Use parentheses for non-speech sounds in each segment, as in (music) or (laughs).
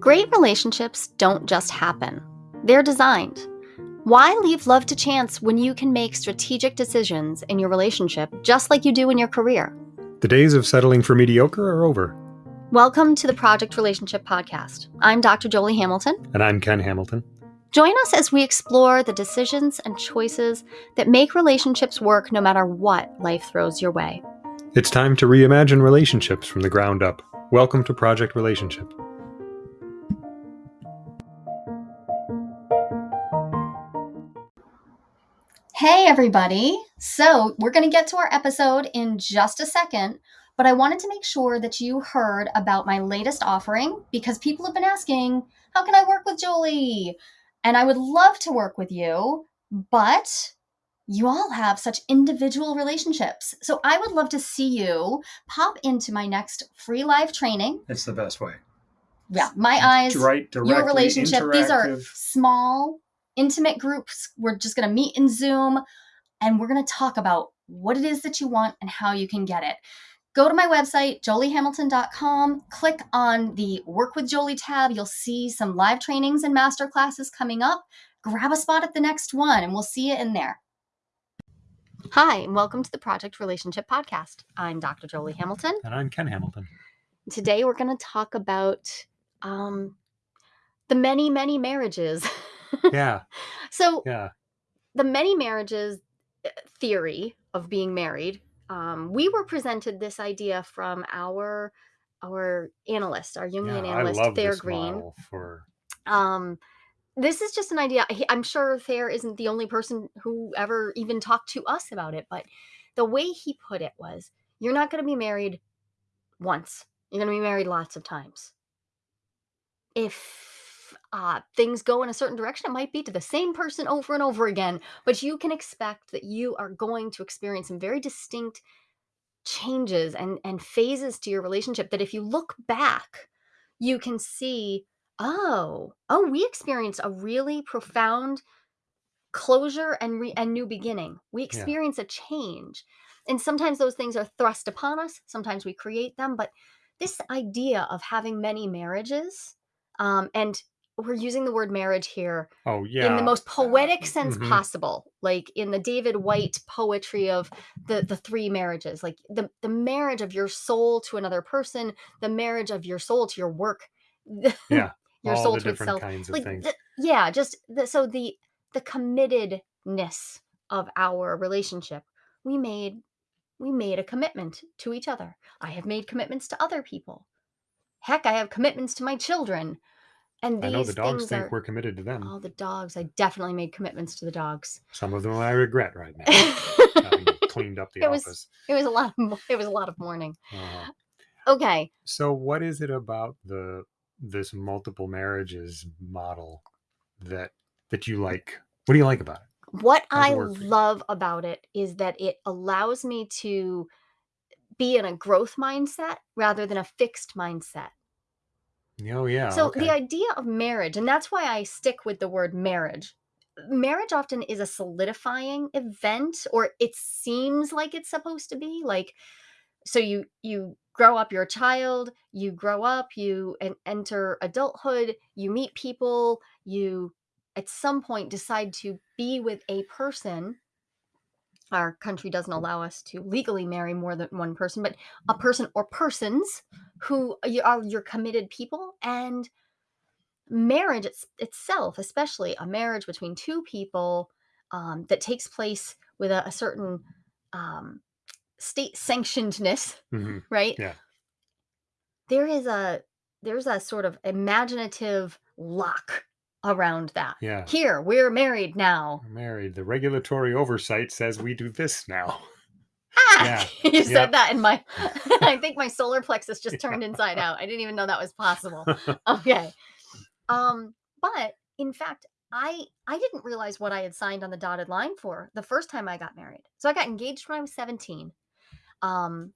Great relationships don't just happen, they're designed. Why leave love to chance when you can make strategic decisions in your relationship just like you do in your career? The days of settling for mediocre are over. Welcome to the Project Relationship Podcast. I'm Dr. Jolie Hamilton. And I'm Ken Hamilton. Join us as we explore the decisions and choices that make relationships work no matter what life throws your way. It's time to reimagine relationships from the ground up. Welcome to Project Relationship. Hey, everybody. So, we're going to get to our episode in just a second, but I wanted to make sure that you heard about my latest offering because people have been asking, How can I work with Jolie? And I would love to work with you, but you all have such individual relationships. So I would love to see you pop into my next free live training. It's the best way. Yeah, my eyes, right, your relationship. These are small, intimate groups. We're just going to meet in Zoom and we're going to talk about what it is that you want and how you can get it. Go to my website, joliehamilton.com, click on the Work with Jolie tab. You'll see some live trainings and master classes coming up. Grab a spot at the next one and we'll see you in there. Hi, and welcome to the Project Relationship Podcast. I'm Dr. Jolie Hamilton. And I'm Ken Hamilton. Today we're going to talk about um, the many, many marriages. Yeah. (laughs) so, Yeah. the many marriages uh, theory of being married, um, we were presented this idea from our our analyst, our Jungian yeah, analyst, I love Thayer this Greene. model for Um, this is just an idea. he- I'm sure Thayer isn't the only person who ever even talked to us about it, but the way he put it was you're not going to be married once, you're going to be married lots of times. If uh, things go in a certain direction, it might be to the same person over and over again, but you can expect that you are going to experience some very distinct changes and, and phases to your relationship that if you look back, you can see oh oh we experienced a really profound closure and re- and new beginning. We experience a change. And sometimes those things are thrust upon us sometimes we create them but this idea of having many marriages um, and we're using the word marriage here oh yeah. in the most poetic sense mhm. possible like in the David Whyte poetry of the the three marriages like the the marriage of your soul to another person the marriage of your soul to your work (laughs) yeah. your all soul to itself like the- yeah just the, so the the committedness of our relationship we made we made a commitment to each other i have made commitments to other people heck i have commitments to my children and I know the dogs things think are we're committed to them. oh the dogs i definitely made commitments to the dogs Some of them I regret right (laughs) now. it cleaned up the office. It was- office. was a lot of mo- it was a lot of mourning Uh, okay so what is it about the this multiple marriages model that that you like? What do you like about it? What How's it I work for you? love about it is that it allows me to be in a growth mindset rather than a fixed mindset. Oh yeah. so okay. the idea of marriage, and that's why I stick with the word marriage. Marriage often is a solidifying event, or it seems like it's supposed to be. Like, so you you grow up, you're a child, you grow up, you en- enter adulthood, you meet people, you at some point decide to be with a person. Our country doesn't allow us to legally marry more than one person, but a person or persons who are your committed people and marriage it's, itself especially a marriage between two people um, that takes place with a, a certain um, state sanctionedness Mhm. right Yeah. there is a there's a sort of imaginative lock around that Yeah. here we're married now We're married. The regulatory oversight says we do this now. ah! Yeah, (laughs) you yeah. said that in my (laughs) (laughs) i think my solar plexus just turned inside out i didn't even know that was possible okay um but in fact i i didn't realize what i had signed on the dotted line for the first time i got married so i got engaged when i was 17 um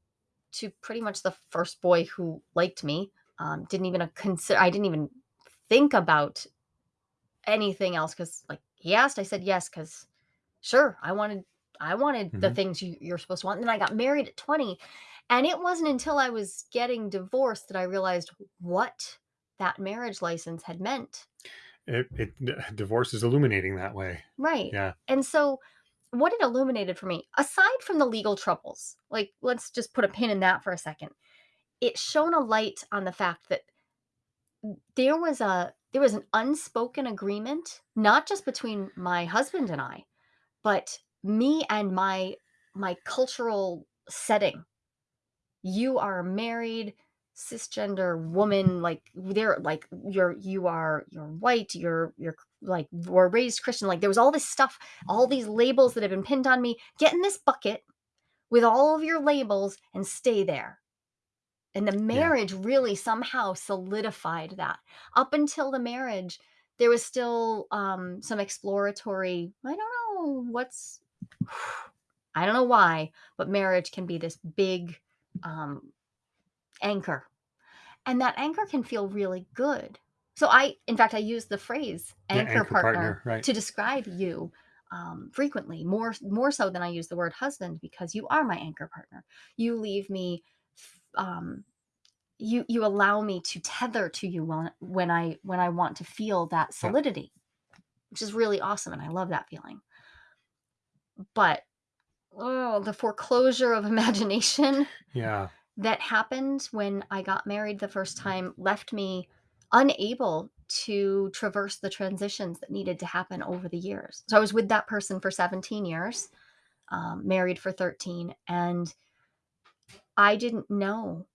to pretty much the first boy who liked me um didn't even consider i didn't even think about anything else because like he asked i said yes because sure i wanted i wanted the Mhm. things you, you're supposed to want and then i got married at 20 and it wasn't until i was getting divorced that i realized what that marriage license had meant. It it (laughs) divorce is illuminating that way. Right. Yeah. And so what it illuminated for me, aside from the legal troubles, like let's just put a pin in that for a second. It shone a light on the fact that there was a there was an unspoken agreement, not just between my husband and I, but me and my my cultural setting. You are a married cisgender woman, like they're like you're you are you're white, you're you're like were raised Christian. Like there was all this stuff, all these labels that have been pinned on me. Get in this bucket with all of your labels and stay there. And the Yeah. marriage really somehow solidified that. Up until the marriage, there was still um, some exploratory, I don't know what's, (sighs) I don't know why, but marriage can be this big um, anchor. And that anchor can feel really good. So I, in fact, I use the phrase Yeah, anchor, anchor partner, partner, right. to describe you um, frequently, more more so than I use the word husband because you are my anchor partner. You leave me um, you you allow me to tether to you when when I when I want to feel that Yeah. solidity, which is really awesome, and I love that feeling. But oh, the foreclosure of (laughs) imagination Yeah. that happened when I got married the first time left me unable to traverse the transitions that needed to happen over the years. So I was with that person for 17 years, um, married for 13, and I didn't know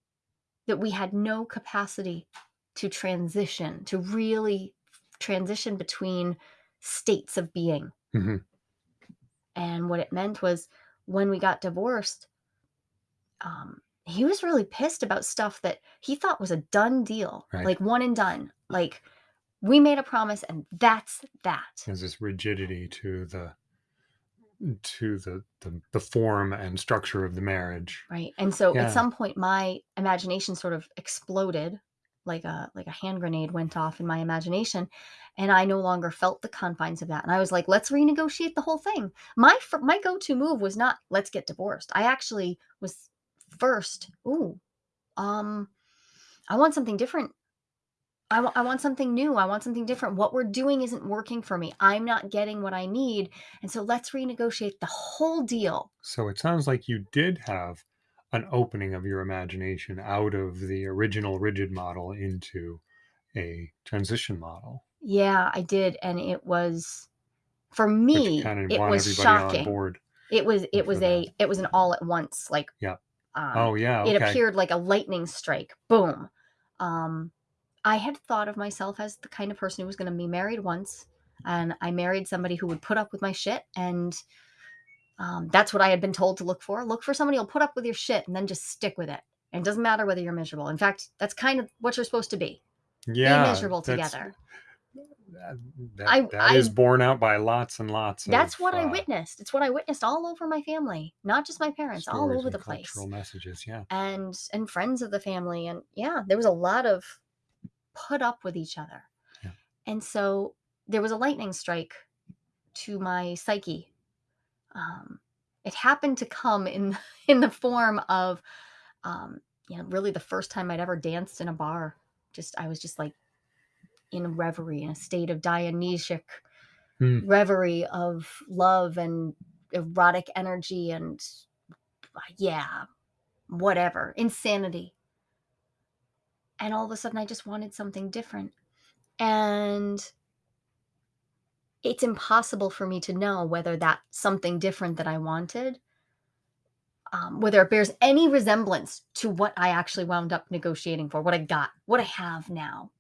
that we had no capacity to transition, to really transition between states of being. Mhm. And what it meant was when we got divorced, um, he was really pissed about stuff that he thought was a done deal, Right. like one and done. Like we made a promise and that's that. There's this rigidity to the to the the the form and structure of the marriage. Right. And so at some point my imagination sort of exploded like a like a hand grenade went off in my imagination and I no longer felt the confines of that. And I was like, let's renegotiate the whole thing. My my go-to move was not let's get divorced. I actually was first, ooh, um I want something different. I I want something new. I want something different. What we're doing isn't working for me. I'm not getting what I need. And so let's renegotiate the whole deal. So it sounds like you did have an opening of your imagination out of the original rigid model into a transition model, Yeah, I did, and it was for me, kind of it was shocking. board It was it was that. a it was an all at once, like, Yeah. um, Oh yeah, it appeared like a lightning strike, boom. Um, I had thought of myself as the kind of person who was gonna be married once, and I married somebody who would put up with my shit, and, um, that's what I had been told to look for. Look for somebody who'll put up with your shit and then just stick with it. And it doesn't matter whether you're miserable. In fact, that's kind of what you're supposed to be. Be Yeah, miserable together. that that I that is I borne out by lots and lots That's of what I uh, witnessed. It's what I witnessed all over my family, not just my parents, all over the place. cultural messages. Yeah. And and friends of the family and yeah, there was a lot of put up with each other. Yeah. And so there was a lightning strike to my psyche. Um it happened to come in (laughs) in the form of um you know, really the first time I'd ever danced in a bar. Just I was just like in a reverie, in a state of Dionysic Hmm. reverie of love and erotic energy and uh, yeah, whatever, insanity. And all of a sudden, I just wanted something different. And it's impossible for me to know whether that something different that I wanted, um, whether it bears any resemblance to what I actually wound up negotiating for, what I got, what I have now.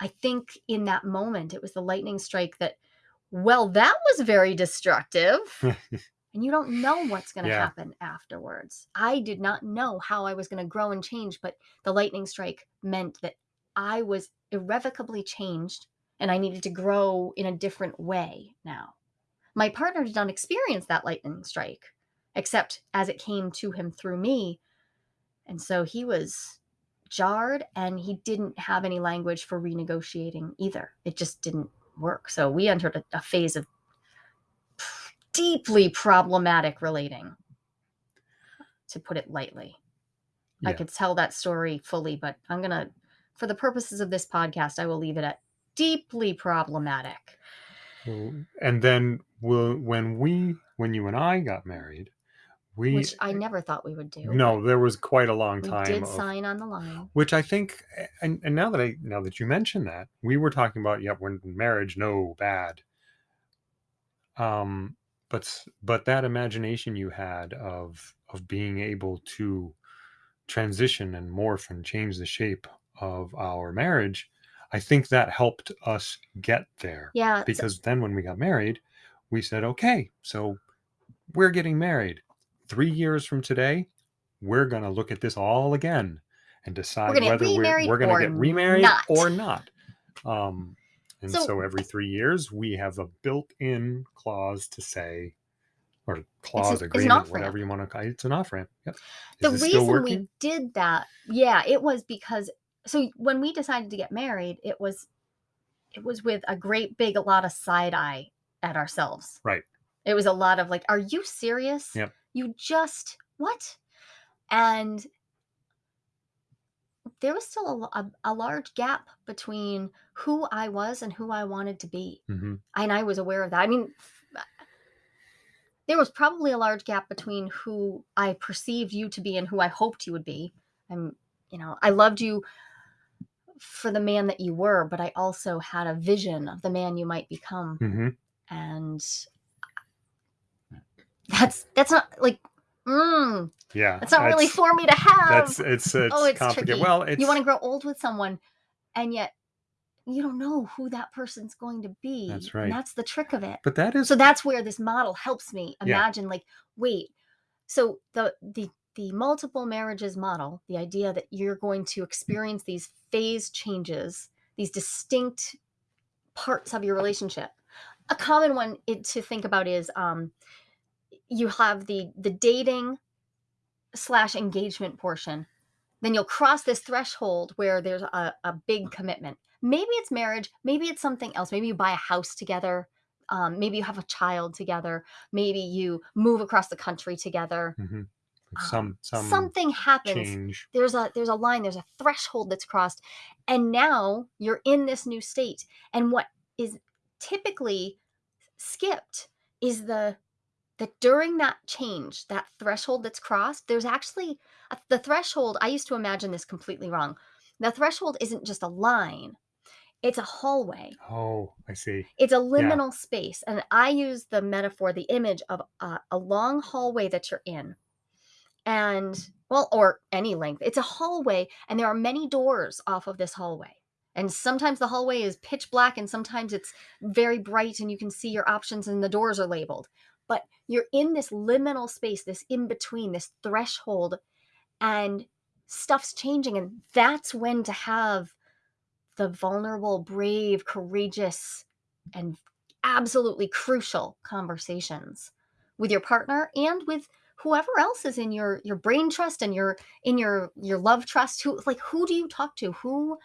I think in that moment, it was the lightning strike that, well, that was very destructive. (laughs) and you don't know what's going to Yeah. happen afterwards. I did not know how I was going to grow and change, but the lightning strike meant that I was irrevocably changed and I needed to grow in a different way now. My partner did not experience that lightning strike, except as it came to him through me. And so he was jarred and he didn't have any language for renegotiating either. It just didn't work. So we entered a, a phase of deeply problematic relating, to put it lightly. I could tell that story fully, but I'm going to for the purposes of this podcast, I will leave it at deeply problematic. And then we'll, when we, when you and I got married, we Which I never thought we would do. no, there was quite a long We time did of sign on the line. which I think, and, and now that I now that you mention that, we were talking about yep, when marriage, no bad. Um, but s- but that imagination you had of of being able to transition and morph and change the shape of our marriage, I think that helped us get there. Yeah. so- Because then when we got married, we said, okay, so we're getting married. Three years from today, we're going to look at this all again and decide get whether we're, remarried we're going or to get remarried not. or not. Um, and So- so, every three years, we have a built in clause to say, or clause it's agreement, off-ramp. whatever you want to call it. It's an off ramp. Yep. The reason we did that, yeah, it was because so when we decided to get married, it was it was with a great big a lot of side eye at ourselves. Right. It was a lot of like, are you serious? Yep. You just what? And there was still a, a, a large gap between who I was and who I wanted to be. hmm And I was aware of that. I mean, there was probably a large gap between who I perceived you to be and who I hoped you would be. I'm, you know, I loved you for the man that you were, but I also had a vision of the man you might become. hmm And that's that's not like mm, Yeah. that's not really for me to have. That's (laughs) it's it's, Oh, it's complicated. tricky. Well, it's you want to grow old with someone and yet you don't know who that person's going to be. That's right. that's the trick of it. but that is so that's where this model helps me Yeah. imagine like wait so the the the multiple marriages model the idea that you're going to experience these phase changes these distinct parts of your relationship a common one it, to think about is um you have the the dating slash engagement portion then you'll cross this threshold where there's a, a big commitment. Maybe it's marriage maybe it's something else. Maybe you buy a house together um, maybe you have a child together maybe you move across the country together. Mhm. um, some some something happens. change. there's a there's a line there's a threshold that's crossed and now you're in this new state. And what is typically skipped is the that during that change that threshold that's crossed there's actually a, the threshold i used to imagine this completely wrong the threshold isn't just a line it's a hallway. Oh, I see. it's a liminal space and i use the metaphor the image of a long hallway that you're in. And well or any length it's a hallway and there are many doors off of this hallway. And sometimes the hallway is pitch black and sometimes it's very bright and you can see your options and the doors are labeled but you're in this liminal space this in between this threshold and stuff's changing and that's when to have the vulnerable brave courageous and absolutely crucial conversations with your partner and with whoever else is in your your brain trust and your in your your love trust. Who like who do you talk to? Who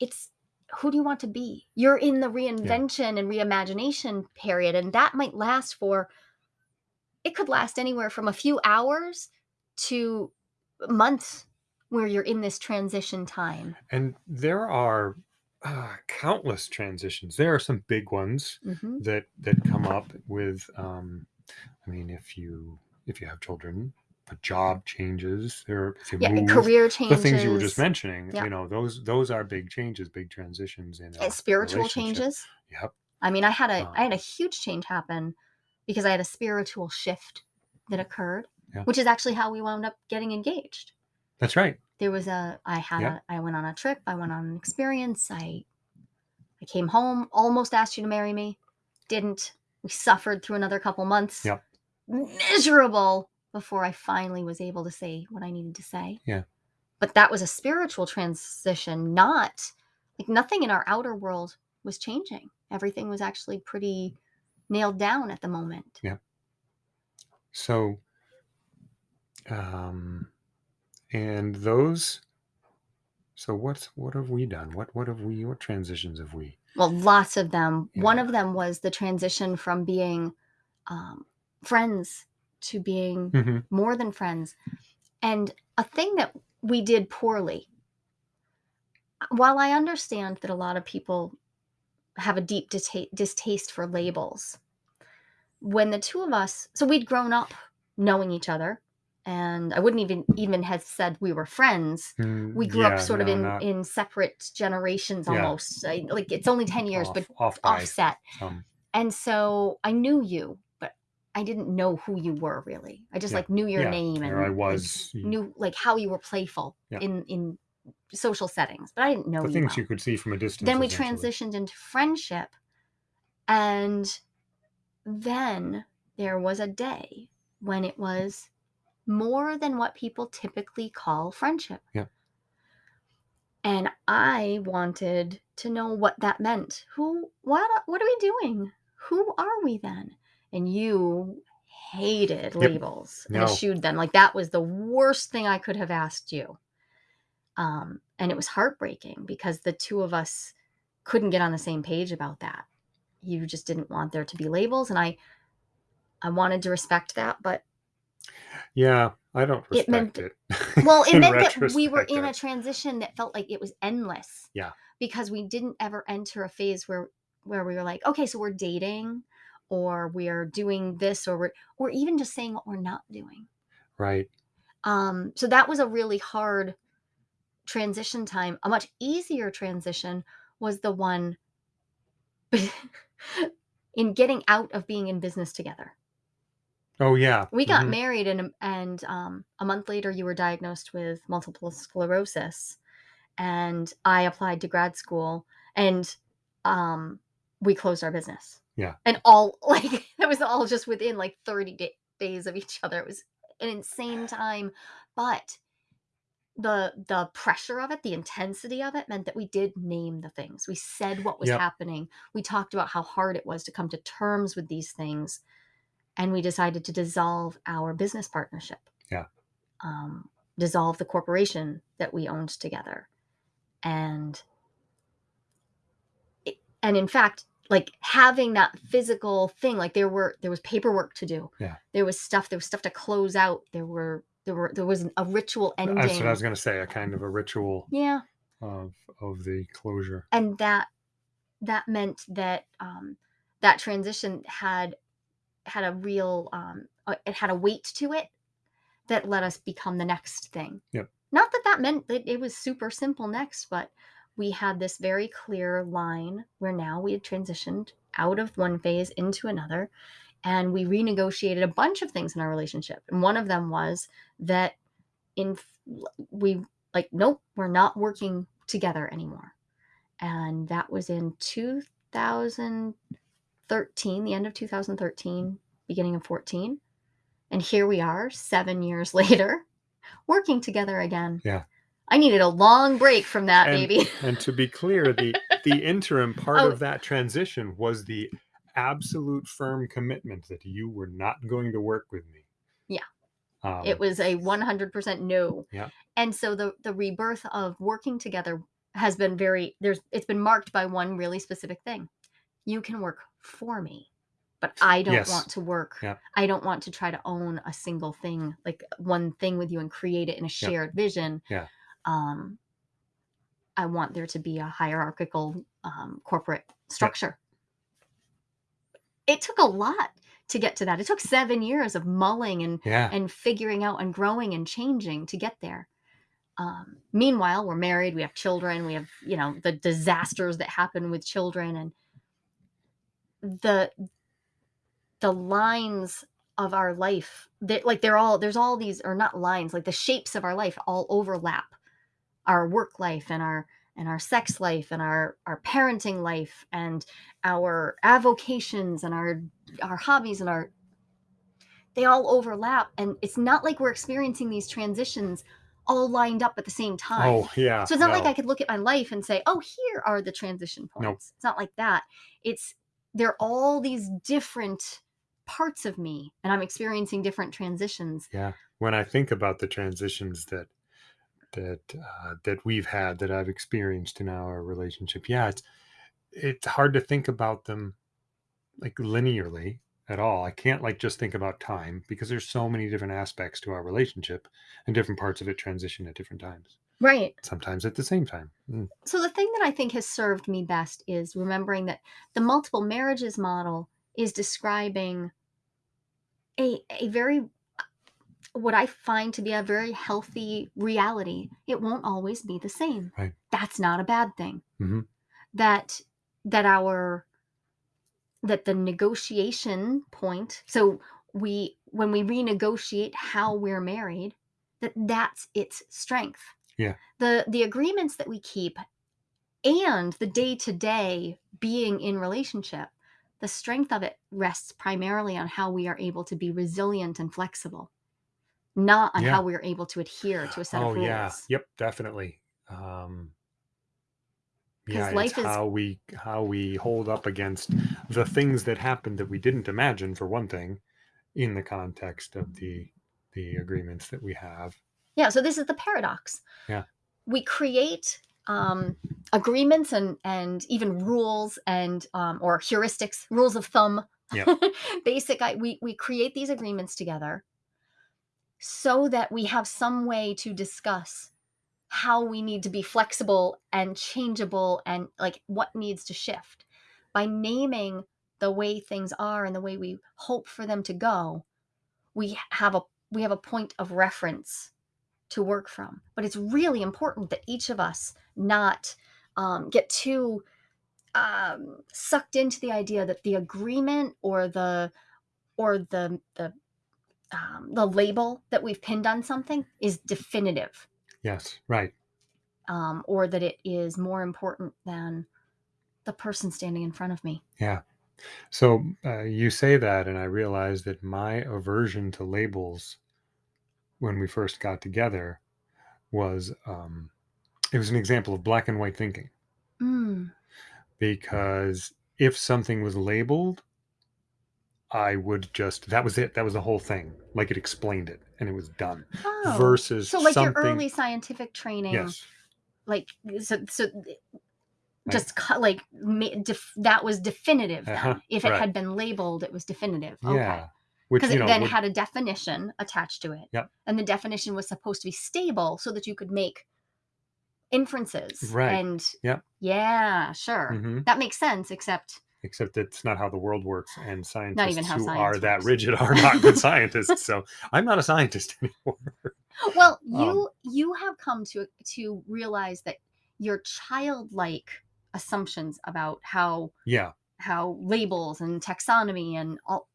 it's who do you want to be you're in the reinvention and reimagination period and that might last for it could last anywhere from a few hours to months where you're in this transition time And there are uh, countless transitions. There are some big ones hmm that that come up with. Um, I mean, if you if you have children, a job changes. There, yeah move, career changes, the things you were just mentioning. Yeah. You know, those those are big changes, big transitions in a spiritual changes Yep. I mean, I had a I had a Um, huge change happen because I had a spiritual shift that occurred, Yeah. which is actually how we wound up getting engaged. That's right. There was a I had Yeah. a I went on a trip, I went on an experience, I I came home, almost asked you to marry me, didn't. We suffered through another couple months. Yep. Miserable before I finally was able to say what I needed to say. Yeah. But that was a spiritual transition, not like nothing in our outer world was changing. Everything was actually pretty nailed down at the moment. Yeah. So, um, and those. So what what have we done? What what have we? What transitions have we? Well, lots of them. One of them was the transition from being um, friends to being hmm more than friends. And a thing that we did poorly while I understand that a lot of people have a deep dista distaste for labels, when the 2 of us so we'd grown up knowing each other, and I wouldn't even even have said we were friends. We Mm, grew up yeah, sort of in not in separate generations yeah, almost. I like, it's only 10 years, but off off offset. some. And so I knew you, I didn't know who you were really. I just, Yeah, like, knew your yeah, name there I and, like, was, knew, like, how you were playful yeah, in in social settings, but I didn't know the you things well. you could see from a distance, Then we transitioned into friendship, and then there was a day when it was more than what people typically call friendship. Yeah, And I wanted to know what that meant. Who what what are we doing? Who are we then? And you hated yep, labels and no, eschewed them. Like that was the worst thing I could have asked you. Um, and it was heartbreaking because the two of us couldn't get on the same page about that. You just didn't want there to be labels, and I I wanted to respect that, but yeah, I don't it meant respect it Well, (laughs) it meant that we were in a transition that felt like it was endless yeah, because we didn't ever enter a phase where where we were like, "Okay, so we're dating or we're doing this or we're or even just saying what we're not doing." right, Um, so that was a really hard transition time. A much easier transition was the one (laughs) in getting out of being in business together. oh, yeah, We got mhm, married and and um, a month later you were diagnosed with multiple sclerosis and I applied to grad school and um we closed our business. Yeah, And all (laughs) like it was all just within like 30 da- days of each other. It was an insane time, but the the pressure of it, the intensity of it meant that we did name the things. We said what was yep, happening. We talked about how hard it was to come to terms with these things and we decided to dissolve our business partnership. yeah, Um dissolve the corporation that we owned together. And it and in fact, like, having that physical thing, like, there were there was paperwork to do. yeah. There was stuff there was stuff to close out. There were there were there was a ritual ending. That's what I was gonna say, a kind of a ritual Yeah, of of the closure. and that that meant that, um, that transition had had a real, um, uh, it had a weight to it that let us become the next thing. Yep, Not that that meant that it was super simple next, but we had this very clear line where now we had transitioned out of one phase into another and we renegotiated a bunch of things in our relationship. And one of them was that in we like nope, we're not working together anymore. And that was in 2013, the end of 2013, beginning of 14. And here we are 7 years (laughs) later working together again. yeah. I needed a long break from that, And baby. (laughs) and to be clear, the the interim part Oh, of that transition was the absolute firm commitment that you were not going to work with me. yeah, it Um, was a 100% no. yeah, And so the the rebirth of working together has been very there's it's been marked by one really specific thing. You can work for me, but I don't yes, want to work. yeah, I don't want to try to own a single thing, like one thing with you and create it in a yeah, shared vision. yeah, Um, I want there to be a hierarchical um, corporate yeah, structure. It took a lot to get to that. It took 7 years of mulling and yeah, and figuring out and growing and changing to get there. Um, meanwhile, we're married, we have children, we have, you know, the disasters that happen with children and the the lines of our life that like they're all there's all these or not lines, like the shapes of our life all overlap our work life and our and our sex life and our our parenting life and our avocations and our our hobbies and our they all overlap and it's not like we're experiencing these transitions all lined up at the same oh, time. oh yeah, so it's not like i could look at my life and say oh here are the transition no, points. It's not like that. It's they're all these different parts of me and i'm experiencing different transitions. Yeah. When I think about the transitions that that uh, that we've had, that I've experienced in our relationship, yeah, it's it's hard to think about them like linearly at all. I can't like just think about time because there's so many different aspects to our relationship and different parts of it transition at different times. Right. sometimes at the same time. Mm, So the thing that I think has served me best is remembering that the multiple marriages model is describing a a very what I find to be a very healthy reality. It won't always be the same. Right. That's not a bad thing. Mhm. That that our that the negotiation point so we when we renegotiate how we're married that that's its strength Yeah. the the agreements that we keep and the day to day being in relationship the strength of it rests primarily on how we are able to be resilient and flexible not on Yeah. how we're able to adhere to a set Oh of rules yeah. Yep, definitely. Um, yeah, life it's is- how we how we hold up against the things that happened that we didn't imagine for one thing in the context of the the agreements that we have. Yeah, so this is the paradox. Yeah. We create um, agreements and and even rules and um, or heuristics, rules of thumb. Yep. (laughs) Basic. I, we we create these agreements together so that we have some way to discuss how we need to be flexible and changeable and like what needs to shift. By naming the way things are and the way we hope for them to go we have a we have a point of reference to work from. But it's really important that each of us not um, get too um, sucked into the idea that the agreement or the or the the um, the label that we've pinned on something is definitive Yes, right. um, or that it is more important than the person standing in front of me. Yeah. So uh, you say that, and I realize that my aversion to labels when we first got together was um, it was an example of black and white thinking Mm. because if something was labeled, I would just that was it. That was the whole thing. Like it explained it, and it was done. Oh. Versus so like something. your early scientific training, yes, like so so just cut like that was definitive. Then. Uh-huh, If it right. had been labeled, it was definitive. Okay. yeah. Which Because it know then would- had a definition attached to it. Yep. And the definition was supposed to be stable so that you could make inferences. Right. And Yep. yeah, sure. Mhm. That makes sense, except except that's not how the world works, and scientists even how who science are that rigid are not good (laughs) scientists. So I'm not a scientist (laughs) anymore. well Um, you you have come to to realize that your childlike assumptions about how Yeah, how labels and taxonomy and all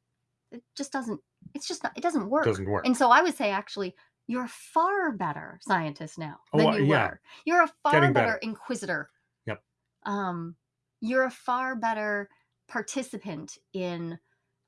it just doesn't it's just not it doesn't work doesn't work. and so i would say actually you're a far better scientist now Oh, than uh, you yeah. were you're a far better, better. inquisitor Yep. um you're a far better participant in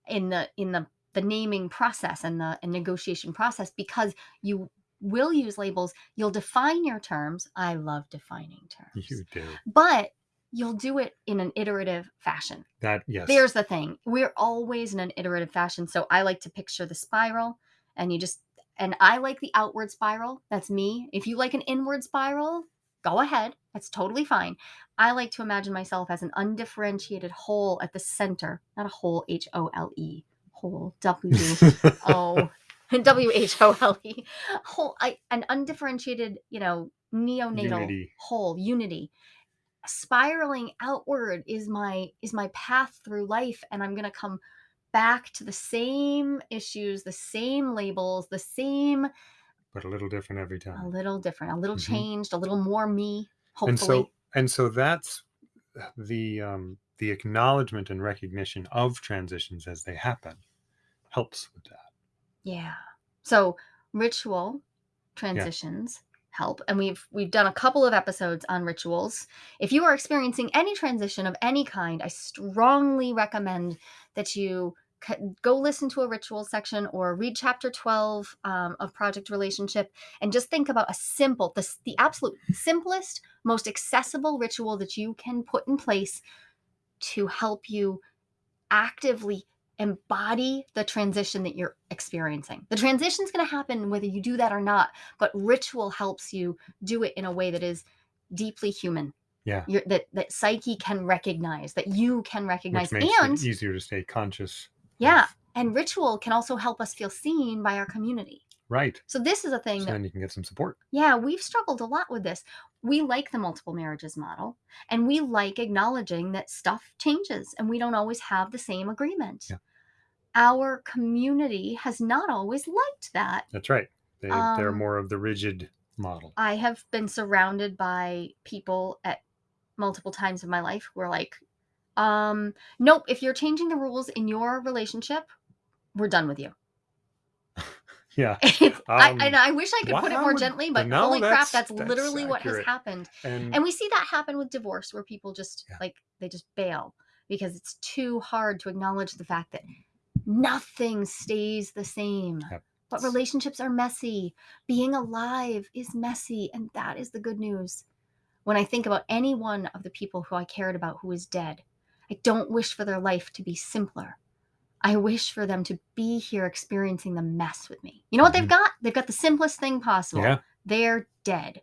in the in the the naming process and the and negotiation process because you will use labels you'll define your terms. I love defining (laughs) terms You do. but you'll do it in an iterative fashion. That. Yes. there's the thing we're always in an iterative fashion so i like to picture the spiral and you just and i like the outward spiral. That's me. If you like an inward spiral go ahead that's totally fine i like to imagine myself as an undifferentiated whole at the center not a whole h-o-l-e whole w-o (laughs) (laughs) w-h-o-l-e whole I, an undifferentiated you know neonatal Unity. whole unity spiraling outward is my is my path through life and i'm going to come back to the same issues the same labels the same but a little different every time a little different a little Mhm. changed a little more me hopefully And so and so that's the um the acknowledgement and recognition of transitions as they happen helps with that. yeah. So ritual transitions help and we've we've done a couple of episodes on rituals. If you are experiencing any transition of any kind i strongly recommend that you go listen to a ritual section or read chapter 12 um, of project relationship and just think about a simple the, the absolute simplest most accessible ritual that you can put in place to help you actively embody the transition that you're experiencing. The transition is going to happen whether you do that or not, but ritual helps you do it in a way that is deeply human. Yeah. You're, that that psyche can recognize, that you can recognize, Which makes and it easier to stay conscious. Yeah, and ritual can also help us feel seen by our community. Right. So this is a thing So that then you can get some support. yeah, we've struggled a lot with this. We like the multiple marriages model, and we like acknowledging that stuff changes and we don't always have the same agreement. Yeah. Our community has not always liked that. That's right. They they're Um, more of the rigid model. I have been surrounded by people at multiple times in my life who are like, um, nope, if you're changing the rules in your relationship, we're done with you. (laughs) Yeah. (laughs) It's, I, Um, and I wish I could why put it more gently, but no, holy crap, that's- that's, that's literally what has happened. And, And we see that happen with divorce where people just Yeah. like they just bail because it's too hard to acknowledge the fact that nothing stays the same. Yep. But relationships are messy. Being alive is messy, and that is the good news. When I think about any one of the people who I cared about who is dead, I don't wish for their life to be simpler. I wish for them to be here experiencing the mess with me. You know what they've Mhm. got? They've got the simplest thing possible. yeah, They're dead.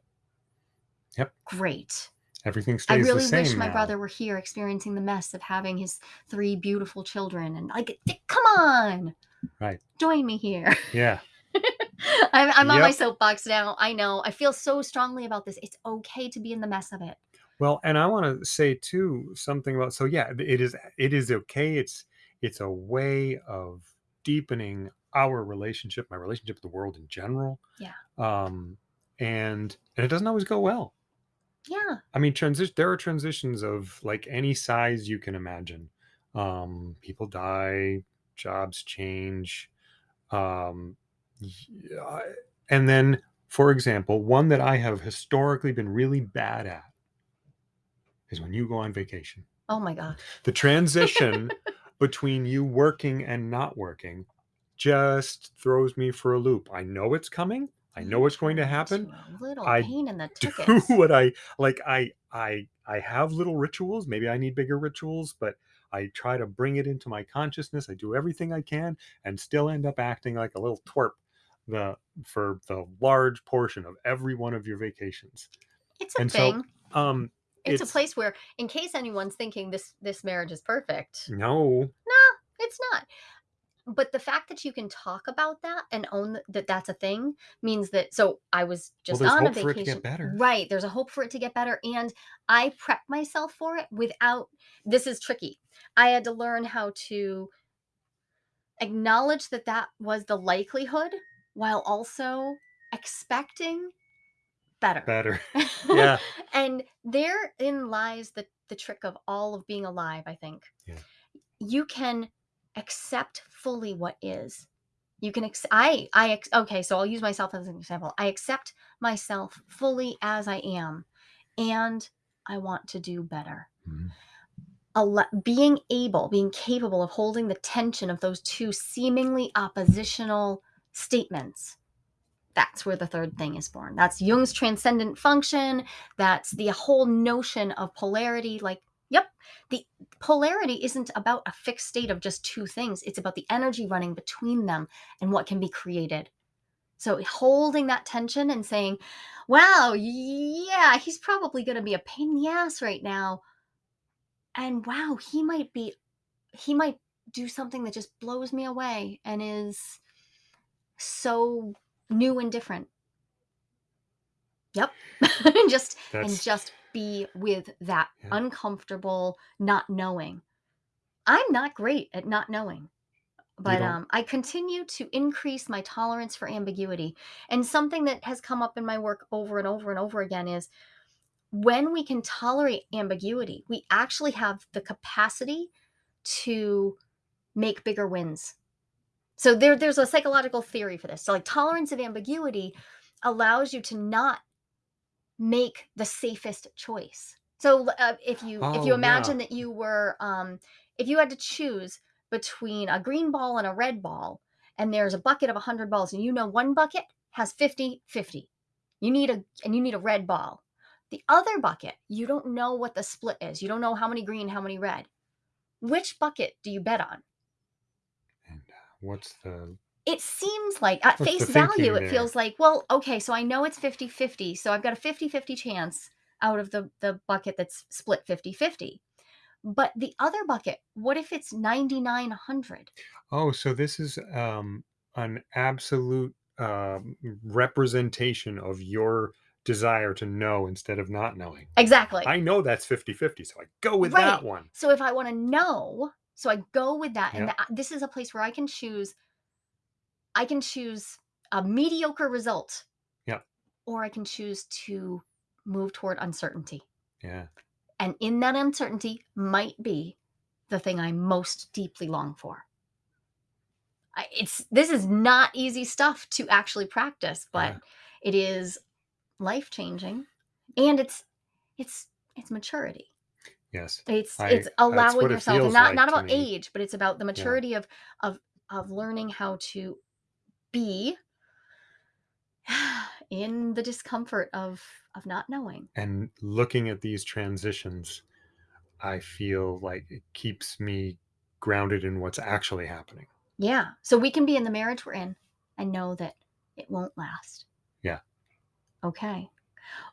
Yep. Great. everything I stays really the same wish my now. brother were here experiencing the mess of having his three beautiful children and like come on. Right. Join me here. Yeah. (laughs) I'm, I'm on my soapbox now. I know. I feel so strongly about this. It's okay to be in the mess of it. Well, and I want to say too something about so yeah, it is it is okay. It's it's a way of deepening our relationship, my relationship with the world in general. Yeah. Um and and it doesn't always go well. Yeah. I mean, transition. There are transitions of like any size you can imagine. Um, people die, jobs change, um, yeah, and then, for example, one that I have historically been really bad at is when you go on vacation. Oh my God. The transition (laughs) between you working and not working just throws me for a loop. I know it's coming. I know it's going to happen A little I pain in the do (laughs) what I like. I I I have little rituals. Maybe I need bigger rituals, but I try to bring it into my consciousness. I do everything I can, and still end up acting like a little twerp. The for the large portion of every one of your vacations. It's a And so, thing. Um, it's, a place where, in case anyone's thinking this this marriage is perfect, no, no, it's not. But the fact that you can talk about that and own that that's a thing means that. So I was just there's on a hope for it to vacation. get better. Right. There's a hope for it to get better. And I prepped myself for it without. This is tricky. I had to learn how to acknowledge that that was the likelihood while also expecting better. better. (laughs) Yeah. and therein lies the the trick of all of being alive, I think. Yeah. You can accept fully what is. You can ex- I I ex- okay, so I'll use myself as an example. I accept myself fully as I am and I want to do better. Mhm. Alle- being able, being capable of holding the tension of those two seemingly oppositional statements. That's where the third thing is born. That's Jung's transcendent function. That's the whole notion of polarity. Like, yep, the polarity isn't about a fixed state of just two things, it's about the energy running between them and what can be created. So, holding that tension and saying, wow, yeah, he's probably going to be a pain in the ass right now. And wow, he might be, he might do something that just blows me away and is so new and different. Yep. and (laughs) just and just be with that Yeah. uncomfortable not knowing. I'm not great at not knowing. But um, I continue to increase my tolerance for ambiguity. And something that has come up in my work over and over and over again is when we can tolerate ambiguity, we actually have the capacity to make bigger wins. So there, there's a psychological theory for this. So like tolerance of ambiguity allows you to not make the safest choice. So uh, if you if Oh, you imagine yeah. that you were um, if you had to choose between a green ball and a red ball and there's a bucket of 100 balls and you know one bucket has 50 50 you need a and you need a red ball the other bucket you don't know what the split is you don't know how many green how many red which bucket do you bet on what's the it seems like at What's the face value thinking it there? feels like well okay so i know it's 50 50 so i've got a 50 50 chance out of the the bucket that's split 50 50 but the other bucket what if it's 9900 oh, so this is um an absolute um, representation of your desire to know instead of not knowing. Exactly. I know that's 50-50, so I go with Right. that one. So if I want to know, so I go with that, and Yeah. this is a place where I can choose. I can choose a mediocre result. Yeah. Or I can choose to move toward uncertainty, Yeah. and in that uncertainty might be the thing I most deeply long for. I, it's this is not easy stuff to actually practice, but Yeah. it is life changing, and it's it's it's maturity. Yes. It's I- it's that's allowing what it yourself, and feels not like not to about me. age, but it's about the maturity of of of learning how to be (sighs) in the discomfort of of not knowing. And looking at these transitions, I feel like it keeps me grounded in what's actually happening. Yeah, so we can be in the marriage we're in and know that it won't last. Yeah. Okay.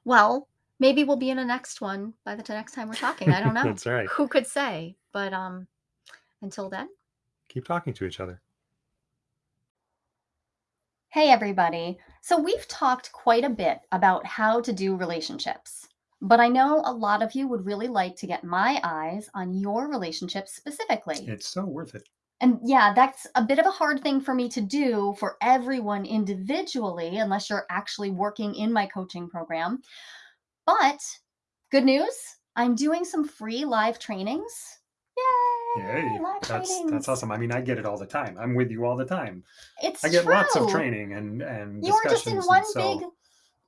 Well, maybe we'll be in a next one by the t- next time we're talking. I don't (laughs) know. That's right. Who could say? But um, until then. Keep talking to each other. Hey, everybody. So, we've talked quite a bit about how to do relationships, but I know a lot of you would really like to get my eyes on your relationships specifically. It's so worth it. And yeah, that's a bit of a hard thing for me to do for everyone individually, unless you're actually working in my coaching program. But good news I'm doing some free live trainings. Yay! Yay. Live That's trainings. that's awesome. I mean, I get it all the time. I'm with you all the time. It's I get lots of training and and You were just in one so big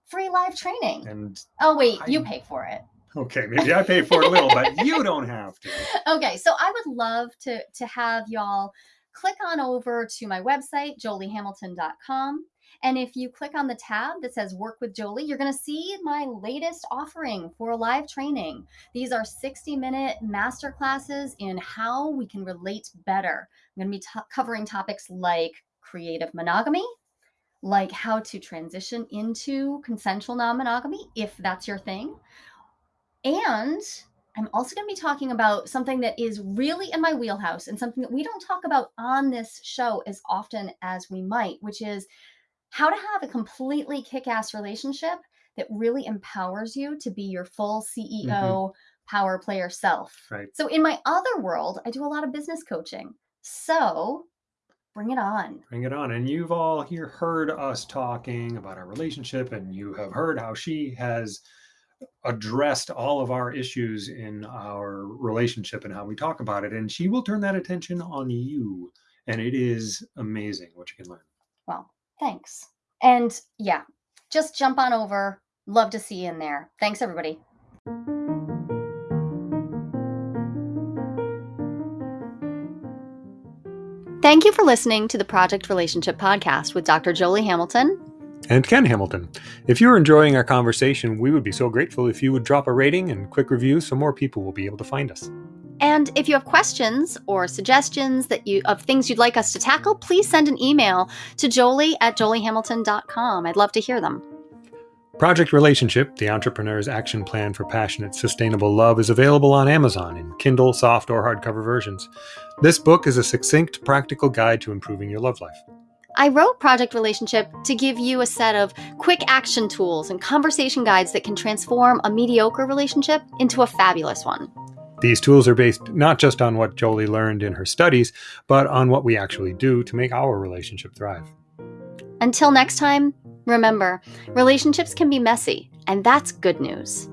free live training. and Oh wait, you I'm- pay for it. okay, maybe I pay for it a little, but (laughs) you don't have to. Okay, so I would love to to have y'all click on over to my website joliehamilton.com and if you click on the tab that says work with Jolie, you're going to see my latest offering for a live training. These are 60 minute master classes in how we can relate better. I'm going to be t- covering topics like creative monogamy, like how to transition into consensual non monogamy if that's your thing. And I'm also going to be talking about something that is really in my wheelhouse and something that we don't talk about on this show as often as we might, which is how to have a completely kick ass relationship that really empowers you to be your full mm-hmm. CEO power player self. Right. So, in my other world, I do a lot of business coaching. So, bring it on. Bring it on. And you've all here heard us talking about our relationship, and you have heard how she has addressed all of our issues in our relationship and how we talk about it. And she will turn that attention on you. And it is amazing what you can learn. Well, thanks. And yeah, just jump on over. Love to see you in there. Thanks, everybody. Thank you for listening to the Project Relationship Podcast with Dr. Jolie Hamilton. And Ken Hamilton. If you're enjoying our conversation, we would be so grateful if you would drop a rating and quick review so more people will be able to find us. And if you have questions or suggestions that you of things you'd like us to tackle, please send an email to jolie at joliehamilton.com. I'd love to hear them. Project Relationship, the entrepreneur's action plan for passionate, sustainable love, is available on Amazon in Kindle, soft, or hardcover versions. This book is a succinct, practical guide to improving your love life. I wrote Project Relationship to give you a set of quick action tools and conversation guides that can transform a mediocre relationship into a fabulous one. These tools are based not just on what Jolie learned in her studies, but on what we actually do to make our relationship thrive. Until next time, remember relationships can be messy, and that's good news.